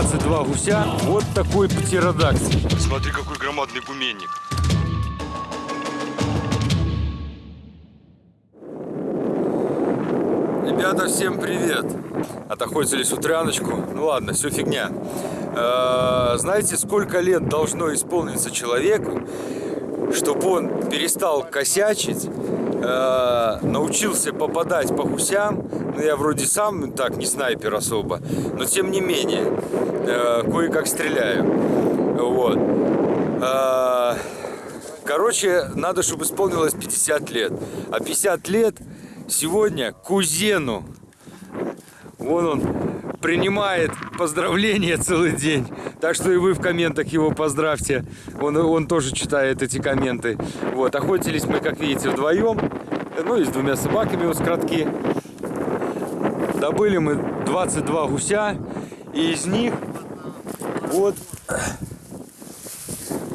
Добыли мы 22 гуся. Вот такой птеродактиль. Смотри, какой громадный гуменник. Ребята, всем привет! Отохотились утряночку. Ну ладно, все фигня. Э, знаете, сколько лет должно исполниться человеку, чтобы он перестал косячить, э, научился попадать по гусям. Ну, я вроде сам так не снайпер особо, но тем не менее, э, кое-как стреляю. Вот. Э, короче, надо, чтобы исполнилось 50 лет. А 50 лет сегодня кузену. Вон он принимает поздравления целый день. Так что и вы в комментах его поздравьте. Он, он тоже читает эти комменты. Вот, охотились мы, как видите, вдвоем. Ну и с двумя собаками у скоротки. Добыли мы 22 гуся. И из них вот,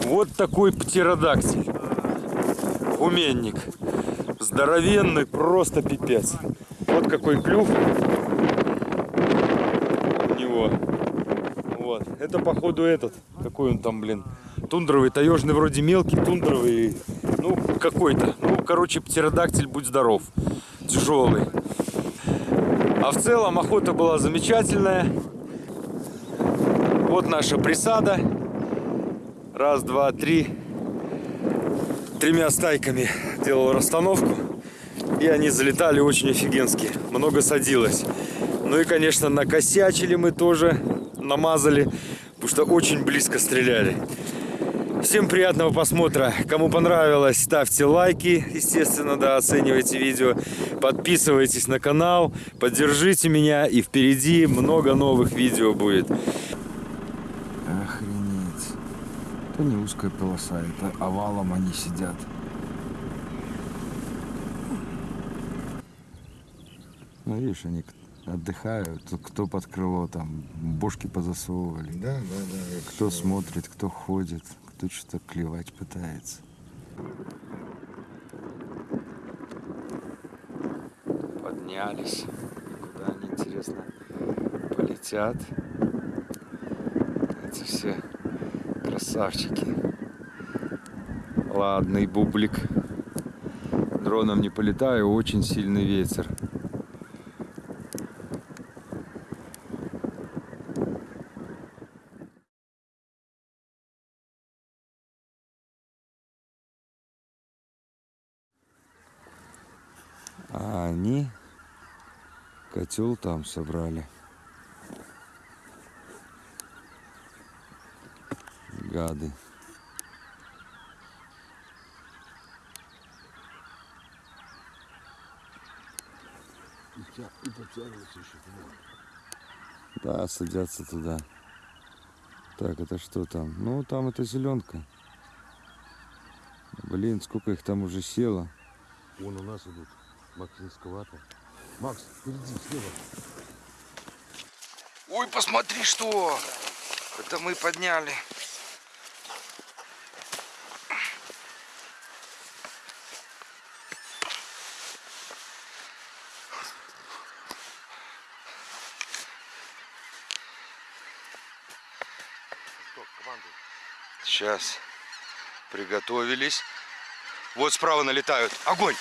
вот такой птеродактиль. Гуменник. Здоровенный, просто пипец. Вот какой клюв у него. Вот. Это походу этот. Какой он там, блин. Тундровый, таежный вроде мелкий, тундровый. Ну, какой-то. Ну, короче, птеродактиль, будь здоров. Тяжелый. А в целом охота была замечательная. Вот наша присада. Раз, два, три. Тремя стайками делал расстановку. И они залетали очень офигенски. Много садилось. Ну и, конечно, накосячили мы тоже. Намазали. Потому что очень близко стреляли. Всем приятного просмотра. Кому понравилось, ставьте лайки, естественно, да, оценивайте видео. Подписывайтесь на канал, поддержите меня. И впереди много новых видео будет. Охренеть. Это не узкая полоса, это овалом они сидят. Ну, видишь, они отдыхают, кто под крыло там бошки позасовывали. Да, да, да. Кто смотрит, кто ходит, кто что-то клевать пытается. Поднялись. Куда они, интересно, полетят? Эти все красавчики. Ладный бублик. Дроном не полетаю, очень сильный ветер. А они котел там собрали. Гады. И подтягиваться еще Да, садятся туда. Так, это что там? Ну, там это зеленка. Блин, сколько их там уже село. Вон у нас идут. Макс низковато. Макс, впереди, слева. Ой, посмотри, что! Это мы подняли. Сейчас. Приготовились. Вот справа налетают. Огонь!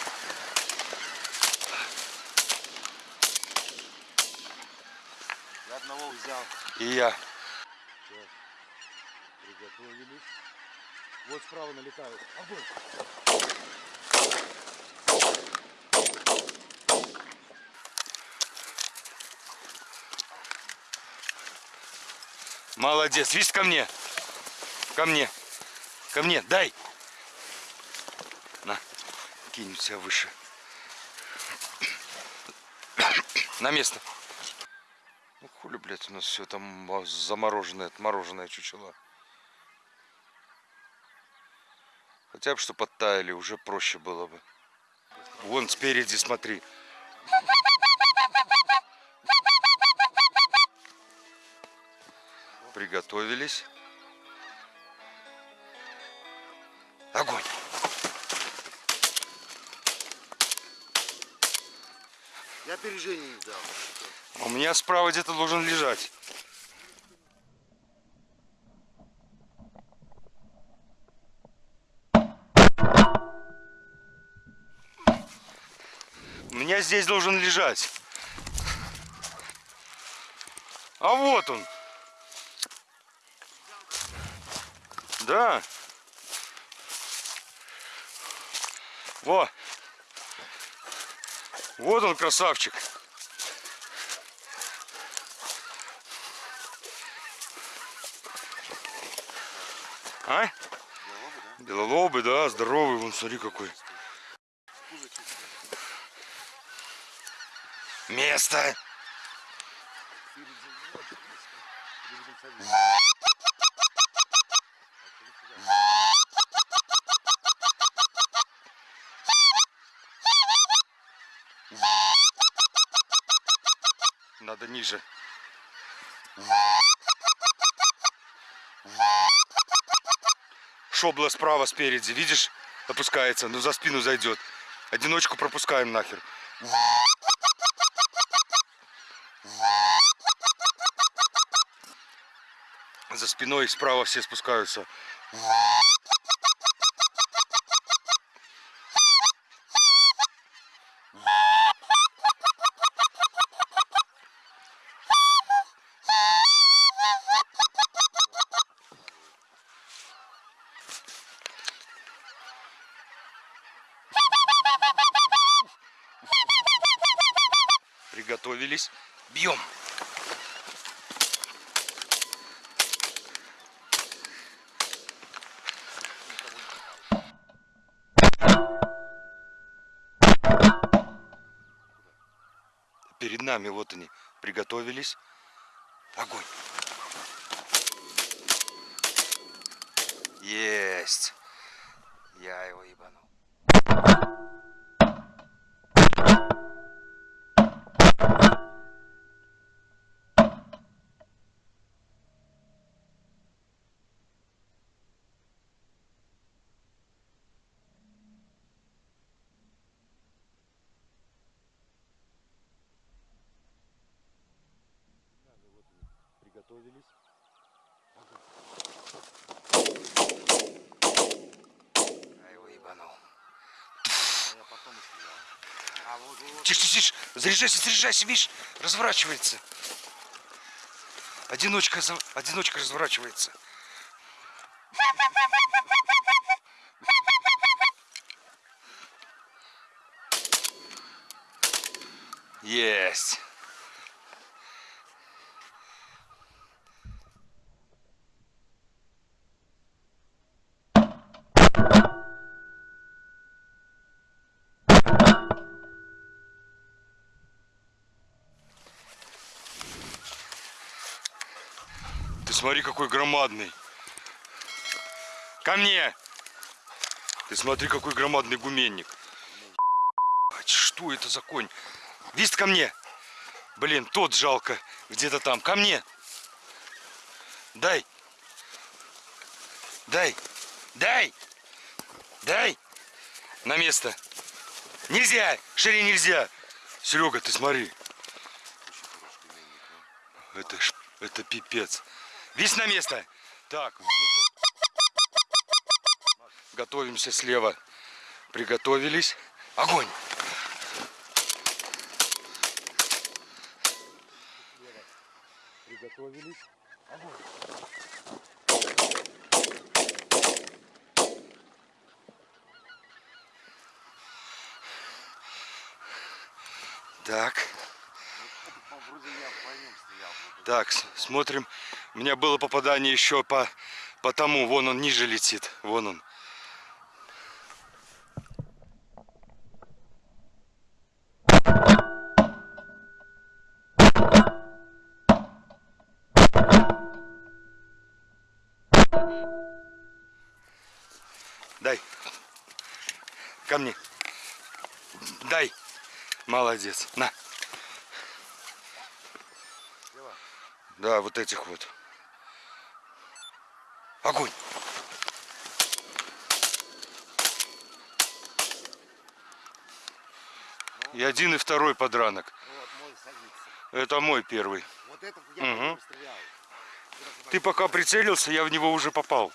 Я одного взял. И я. Сейчас. Приготовились. Вот справа налетают. Огонь. Молодец. Видишь, ко мне. Ко мне. Ко мне. Дай. На. Кинь себя выше. На место. Хули, блядь, у нас все там замороженное, отмороженное чучело. Хотя бы что подтаяли, уже проще было бы. Вон спереди, смотри. Приготовились. Огонь! Я опережение не дал. А у меня справа где-то должен лежать. У меня здесь должен лежать. А вот он. Да. Во. Вот он, красавчик. А? Белолобый, да, здоровый, вон, смотри какой. Место. Надо ниже. Шобла справа спереди, видишь, опускается, ну за спину зайдет. Одиночку пропускаем нахер. За спиной справа все спускаются. Приготовились. Бьем. Перед нами вот они приготовились. Огонь. Есть. Я его ебанул. Приготовились. Я его ебанул. Тише, тише, тише. Заряжайся, заряжайся, видишь, разворачивается. Одиночка, одиночка разворачивается. Есть. Смотри, какой громадный. Ко мне! Ты смотри, какой громадный гуменник. Что это за конь? Вист ко мне! Блин, тот жалко. Где-то там. Ко мне! Дай! Дай! Дай! Дай! На место! Нельзя! Шире нельзя! Серега, ты смотри. Это, это пипец. Весь на место. Так. Готовимся слева. Приготовились. Огонь. Приготовились. Так. Так, с- смотрим. У меня было попадание еще по, по тому. Вон он ниже летит. Вон он. Дай. Ко мне. Дай. Молодец. На. Да, вот этих вот. Огонь. И один, и второй подранок. Вот мой садится. Это мой первый. Вот это я стрелял. Ты пока прицелился, я в него уже попал.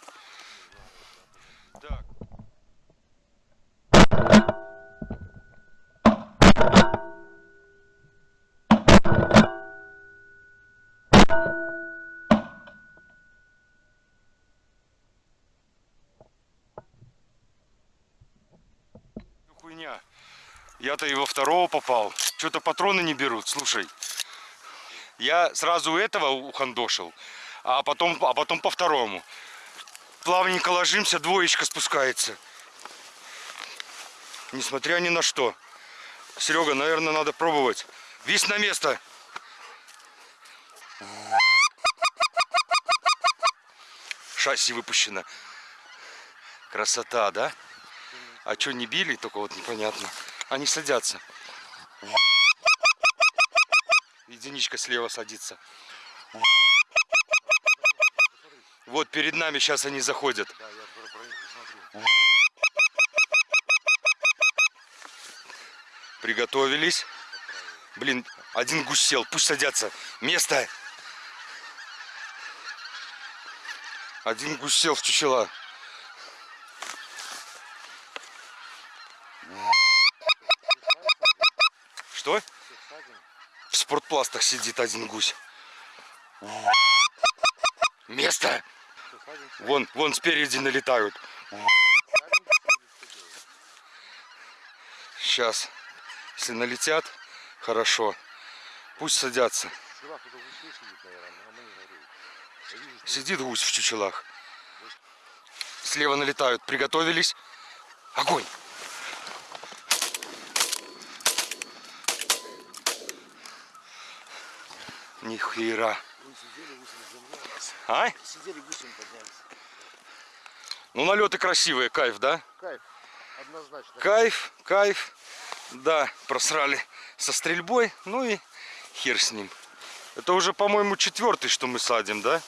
Я-то во второго попал. Что-то патроны не берут, слушай. Я сразу этого ухандошил, а потом, а потом по второму. Плавненько ложимся, двоечка спускается. Несмотря ни на что. Серега, наверное, надо пробовать. Вис на место. Шасси выпущено. Красота, да? А что не били, только вот непонятно. Они садятся. Единичка слева садится. Вот перед нами сейчас они заходят. Приготовились. Блин, один гусь сел, пусть садятся. Место. Один гусь сел в чучела. Что? В спортпластах сидит один гусь. Место! Вон, вон спереди налетают. Сейчас. Если налетят, хорошо. Пусть садятся. Сидит гусь в чучелах. Слева налетают. Приготовились. Огонь! Нихера. А? Сидели гусем поднялись. Ну налеты красивые, кайф, да? Кайф. Однозначно. Кайф, кайф. Да, просрали со стрельбой, ну и хер с ним. Это уже, по-моему, четвертый, что мы садим, да?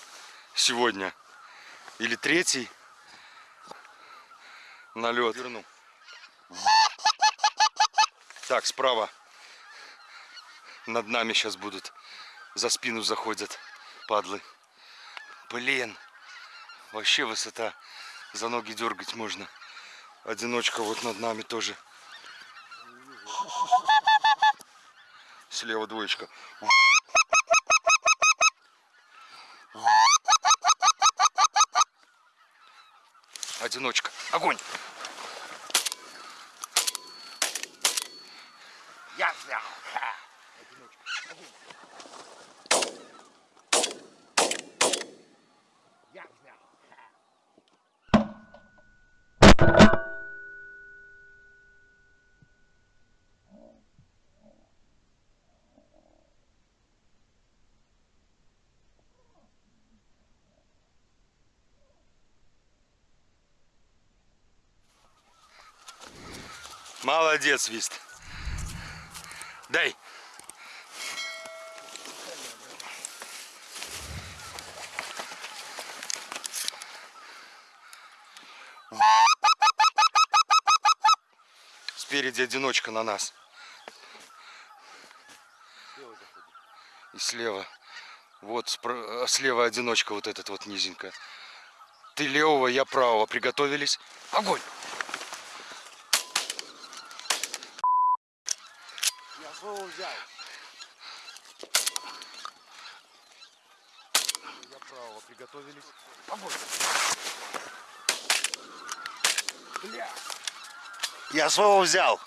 Сегодня. Или третий. Налет. Верну. Так, справа. Над нами сейчас будут. За спину заходят падлы. Блин. Вообще высота. За ноги дергать можно. Одиночка вот над нами тоже. Слева двоечка. Одиночка. Огонь! Я взял. Я Молодец, Вист. Дай. Спереди одиночка на нас. И слева. Вот спра- а слева одиночка вот этот вот низенько. Ты левого, я правого. Приготовились. Огонь! Я своего взял. Я правого. Приготовились. Огонь. Бля. Я своего взял.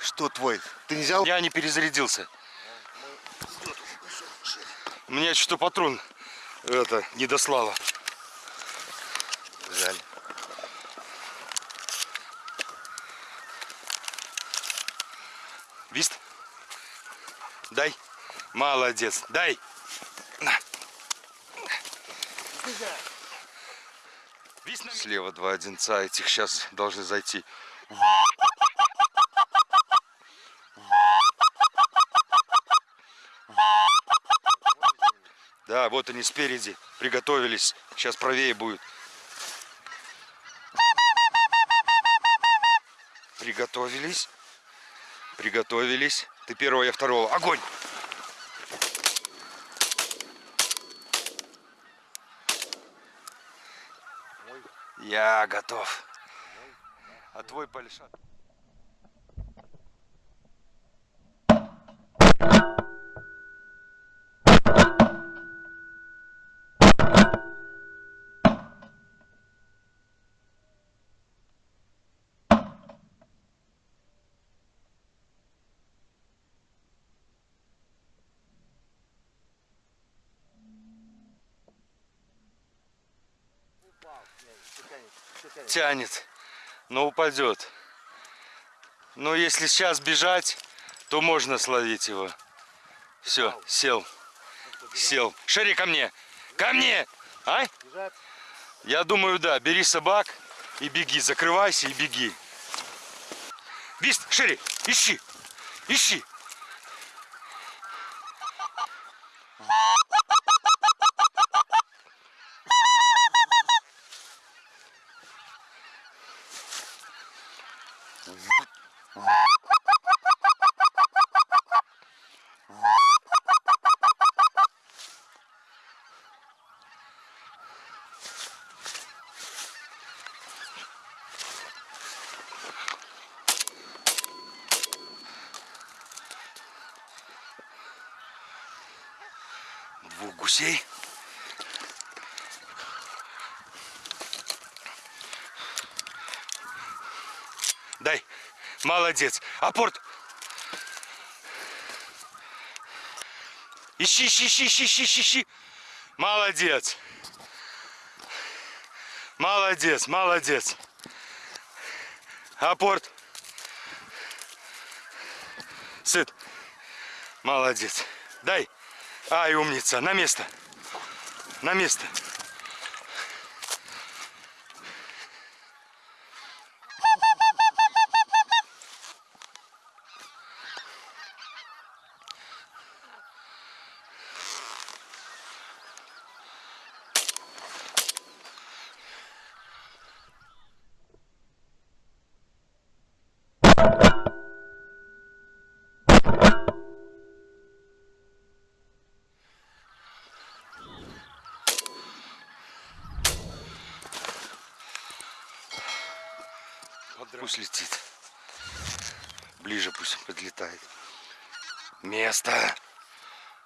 Что твой? Ты не взял? Я не перезарядился. Мне что патрон это не дослало. Жаль. Вист? Дай. Молодец. Дай. На. Слева два одинца. Этих сейчас должны зайти. Да, вот они спереди. Приготовились. Сейчас правее будет. Приготовились. Приготовились. Ты первого, я второго. Огонь! Я готов. А твой Пальшат? Тянет. Но упадет. Но если сейчас бежать, то можно словить его. Все, сел. Сел. Шери ко мне. Ко мне! А? Я думаю, да. Бери собак и беги. Закрывайся и беги. Вист, Шери, ищи. Ищи. Двух гусей. Дай. Молодец. Апорт. Ищи, ищи, ищи, ищи, ищи, ищи, ищи. Молодец. Молодец, молодец. Апорт. Сыт. Молодец. Ай, умница. На место. На место. Пусть летит. Ближе пусть подлетает. Место.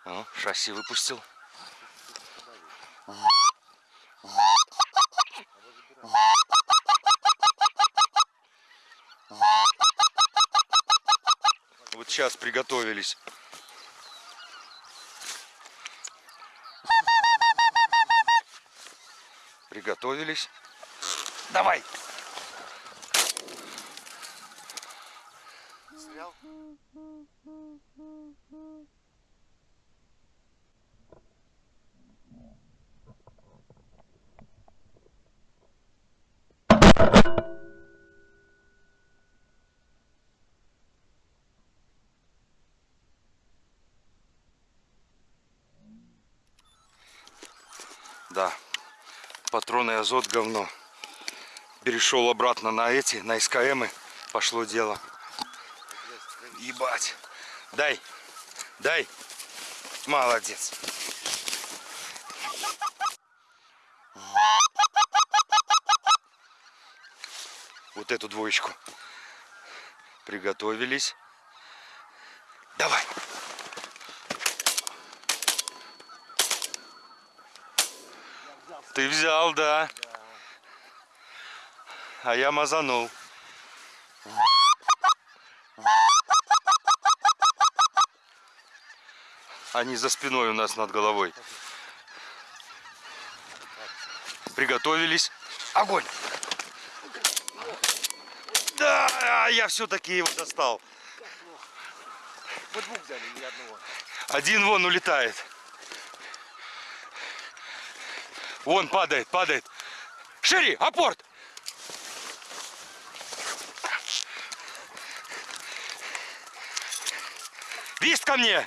О, шасси выпустил. Вот сейчас приготовились. Приготовились. Давай. Да, патроны азот говно. Перешел обратно на эти, на СКМы. Пошло дело. Ебать. Дай. Дай. Молодец. Вот эту двоечку. Приготовились. Давай. Ты взял, да. А я мазанул. Они за спиной у нас над головой. Приготовились. Огонь! Да, я все-таки его достал. Мы двух взяли, ни одного. Один вон улетает. Вон падает, падает. Шири, апорт! Вист ко мне!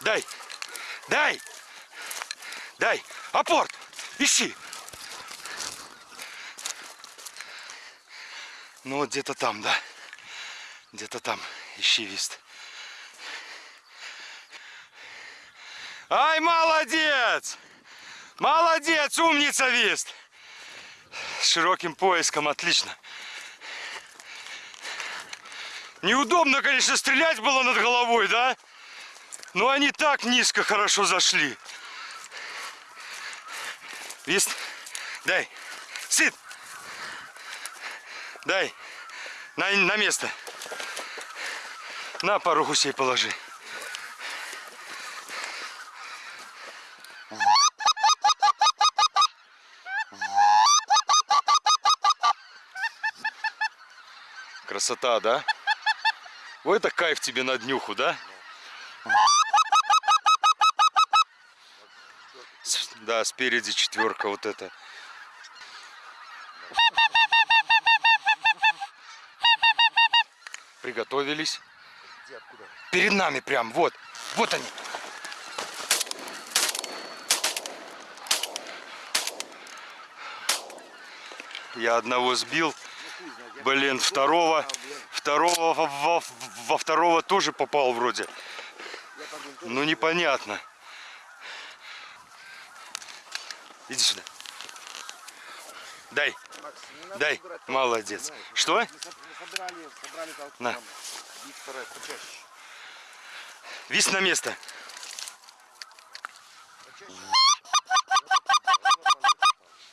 Дай! Дай! Дай! Апорт! Ищи! Ну вот где-то там, да. Где-то там. Ищи вист. Ай, молодец! Молодец, умница, Вист! Широким поиском, отлично. Неудобно, конечно, стрелять было над головой, да? Но они так низко хорошо зашли. Вист. Дай. Сид. Дай. На, на место. На пару гусей положи. Красота, да? Вот это кайф тебе на днюху, да? Да, спереди четверка вот это. Приготовились. Где? Перед нами прям, вот. Вот они. Я одного сбил. Блин, второго. Второго во- во второго тоже попал вроде. Ну непонятно. Иди сюда. Дай. Макс, Дай. толпу, Молодец. знаешь. Что? Мы соб- мы собрали, собрали. На. старай, почаще. Вись на место.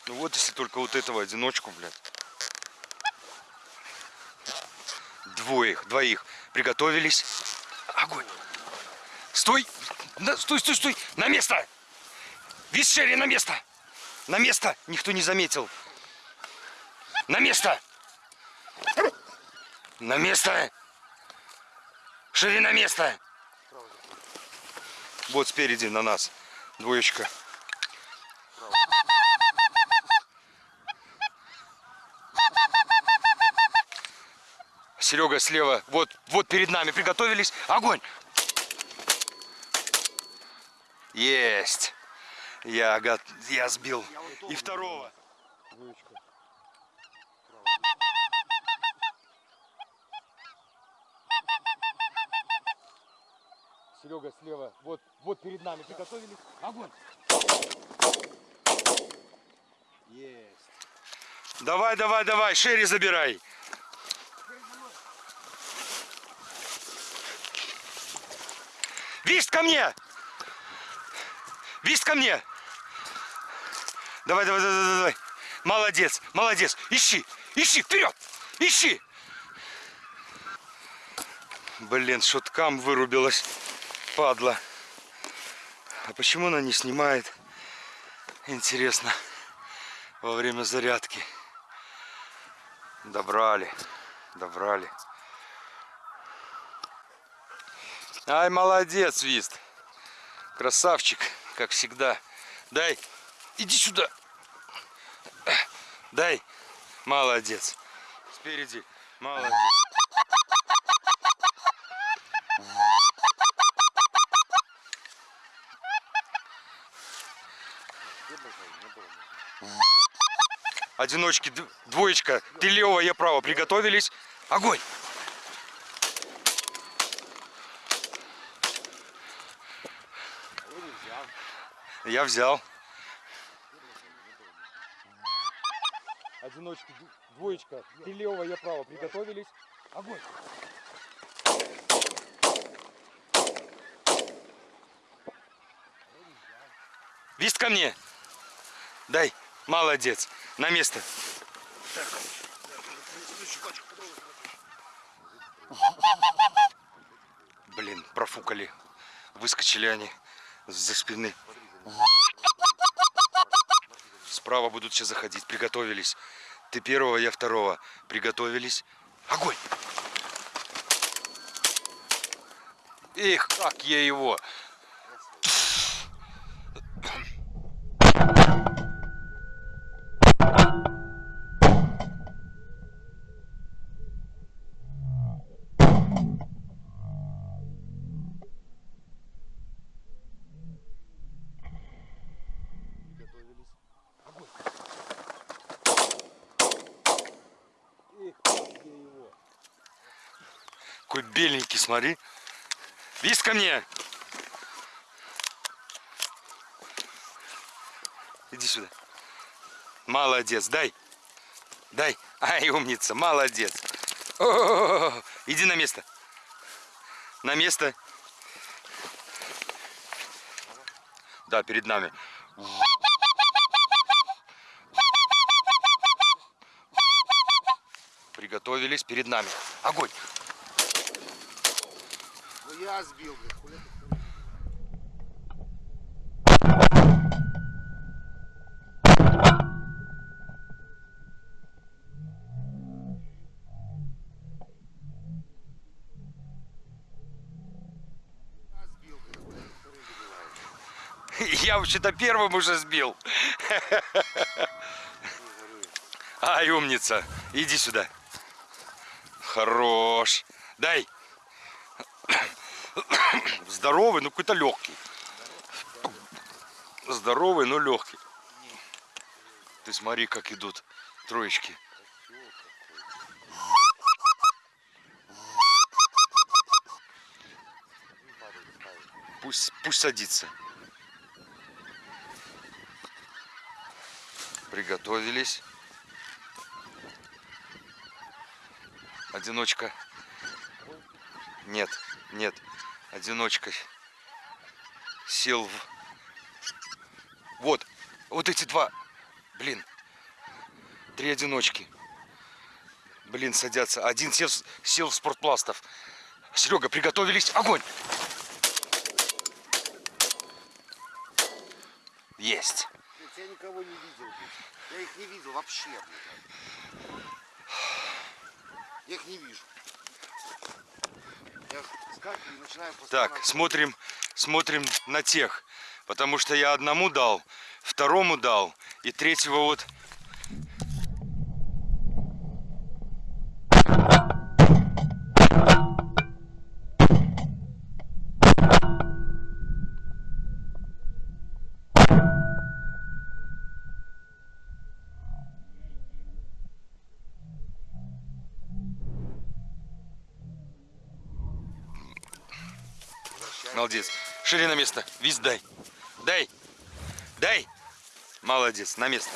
Ну вот если только вот этого одиночку, блядь. Двоих, двоих. Приготовились. Огонь. Стой! Стой, стой, стой! На место! Вис Шерри, на место! На место! Никто не заметил. На место! На место! Шерри, на место! Вот спереди на нас. Двоечка. Серега слева. Вот, вот перед нами. Приготовились. Огонь! Есть. Я, гот- я сбил. И второго. Серега слева. Вот, вот перед нами. Приготовились. Огонь! Есть. Давай, давай, давай. Шерри забирай. Вист ко мне! Вист ко мне! Давай, давай, давай, давай. Молодец, молодец. Ищи, ищи, вперед! Ищи! Блин, шуткам вырубилась, падла. А почему она не снимает? Интересно. Во время зарядки. Добрали, добрали. Ай, молодец, Вист. Красавчик, как всегда. Дай, иди сюда. Дай. Молодец. Спереди. Молодец. Одиночки, двоечка. Ты лево, я право. Приготовились. Огонь. Я взял. Одиночки, двоечка. Ты лево, я право. Приготовились. Огонь. Вист ко мне. Дай. Молодец. На место. Блин, профукали. Выскочили они за спины. Справа будут сейчас заходить. Приготовились. Ты первого, я второго. Приготовились. Огонь! Эх, как я его! Смотри. Вист ко мне! Иди сюда. Молодец, дай. Дай. Ай, умница, молодец. О, иди на место. На место. Да, перед нами. Приготовились перед нами. Огонь. Я сбил, блядь, хуля Я вообще-то первым уже сбил. Ай, умница. Иди сюда. Хорош. Дай. Здоровый, но какой-то легкий. Здоровый, но легкий. Ты смотри, как идут троечки. Пусть, пусть садится. Приготовились. Одиночка. Нет, нет. Одиночка. Сел в... Вот. Вот эти два. Блин. Три одиночки. Блин, садятся. Один сел, сел в спортпластов. Серега, приготовились. Огонь! Есть. Я никого не видел. Я их не видел вообще. Я их не вижу. Я Так, смотрим, смотрим на тех. Потому что я одному дал, второму дал, и третьего вот... Шире на место. Виз дай. Дай. Дай. Молодец. На место.